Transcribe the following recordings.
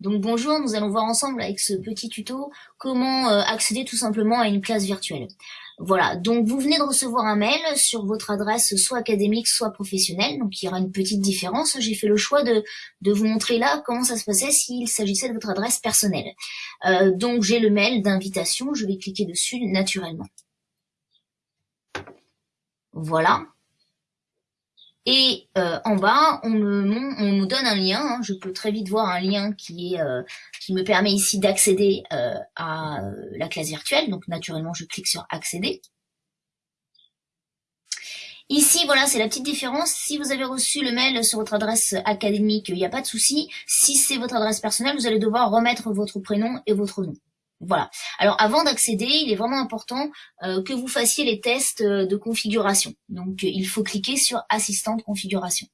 Donc bonjour, nous allons voir ensemble avec ce petit tuto comment euh, accéder tout simplement à une classe virtuelle. Voilà, donc vous venez de recevoir un mail sur votre adresse soit académique, soit professionnelle, donc il y aura une petite différence. J'ai fait le choix de, de vous montrer là comment ça se passait s'il s'agissait de votre adresse personnelle. Euh, donc j'ai le mail d'invitation, je vais cliquer dessus naturellement. Voilà, et euh, en bas, on me, on me, donne un lien. Hein. Je peux très vite voir un lien qui est euh, qui me permet ici d'accéder euh, à la classe virtuelle. Donc naturellement, je clique sur accéder. Ici, voilà, c'est la petite différence. Si vous avez reçu le mail sur votre adresse académique, il n'y a pas de souci. Si c'est votre adresse personnelle, vous allez devoir remettre votre prénom et votre nom. Voilà. Alors avant d'accéder, il est vraiment important euh, que vous fassiez les tests euh, de configuration. Donc il faut cliquer sur assistant de configuration.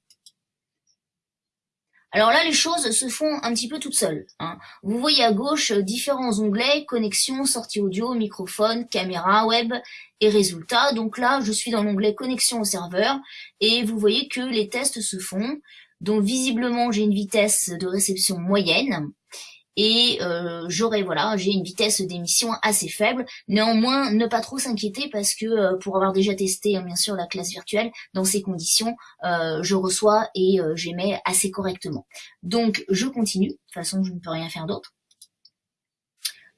Alors là, les choses se font un petit peu toutes seules. Hein. Vous voyez à gauche euh, différents onglets, connexion, sortie audio, microphone, caméra, web et résultats. Donc là, je suis dans l'onglet connexion au serveur et vous voyez que les tests se font. Donc visiblement, j'ai une vitesse de réception moyenne et euh, j'aurai voilà j'ai une vitesse d'émission assez faible. Néanmoins ne pas trop s'inquiéter parce que euh, pour avoir déjà testé hein, bien sûr la classe virtuelle dans ces conditions euh, je reçois et j'émets assez correctement. Donc je continue. De toute façon je ne peux rien faire d'autre.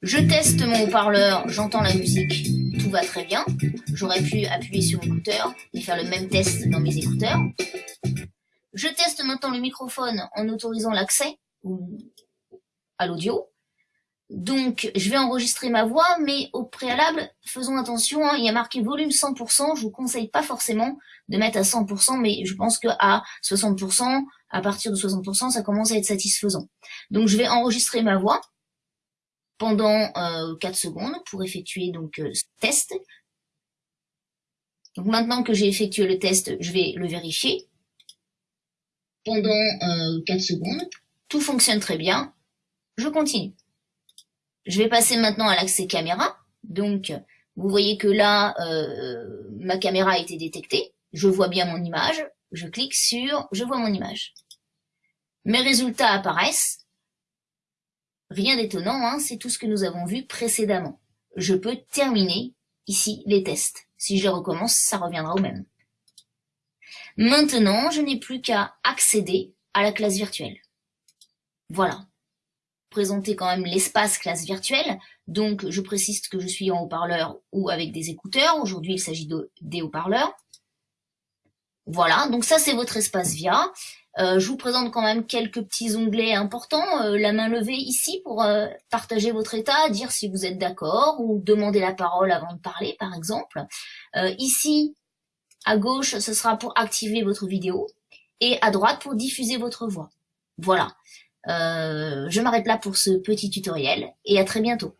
Je teste mon haut-parleur j'entends la musique tout va très bien. J'aurais pu appuyer sur l'écouteur et faire le même test dans mes écouteurs. Je teste maintenant le microphone en autorisant l'accès à l'audio. Donc, je vais enregistrer ma voix, mais au préalable, faisons attention, hein, il y a marqué volume 100%, je vous conseille pas forcément de mettre à 100%, mais je pense que à 60%, à partir de 60%, ça commence à être satisfaisant. Donc, je vais enregistrer ma voix pendant euh, 4 secondes pour effectuer donc euh, ce test. Donc, maintenant que j'ai effectué le test, je vais le vérifier pendant euh, 4 secondes. Tout fonctionne très bien, je continue. Je vais passer maintenant à l'accès caméra. Donc, vous voyez que là, euh, ma caméra a été détectée. Je vois bien mon image. Je clique sur « Je vois mon image ». Mes résultats apparaissent. Rien d'étonnant, hein, c'est tout ce que nous avons vu précédemment. Je peux terminer ici les tests. Si je recommence, ça reviendra au même. Maintenant, je n'ai plus qu'à accéder à la classe virtuelle. Voilà présenter quand même l'espace classe virtuelle. Donc, je précise que je suis en haut-parleur ou avec des écouteurs. Aujourd'hui, il s'agit de, des haut-parleurs. Voilà, donc ça, c'est votre espace VIA. Euh, je vous présente quand même quelques petits onglets importants. Euh, la main levée ici pour euh, partager votre état, dire si vous êtes d'accord ou demander la parole avant de parler, par exemple. ici, à gauche, ce sera pour activer votre vidéo et à droite pour diffuser votre voix. Voilà. Euh, je m'arrête là pour ce petit tutoriel et à très bientôt.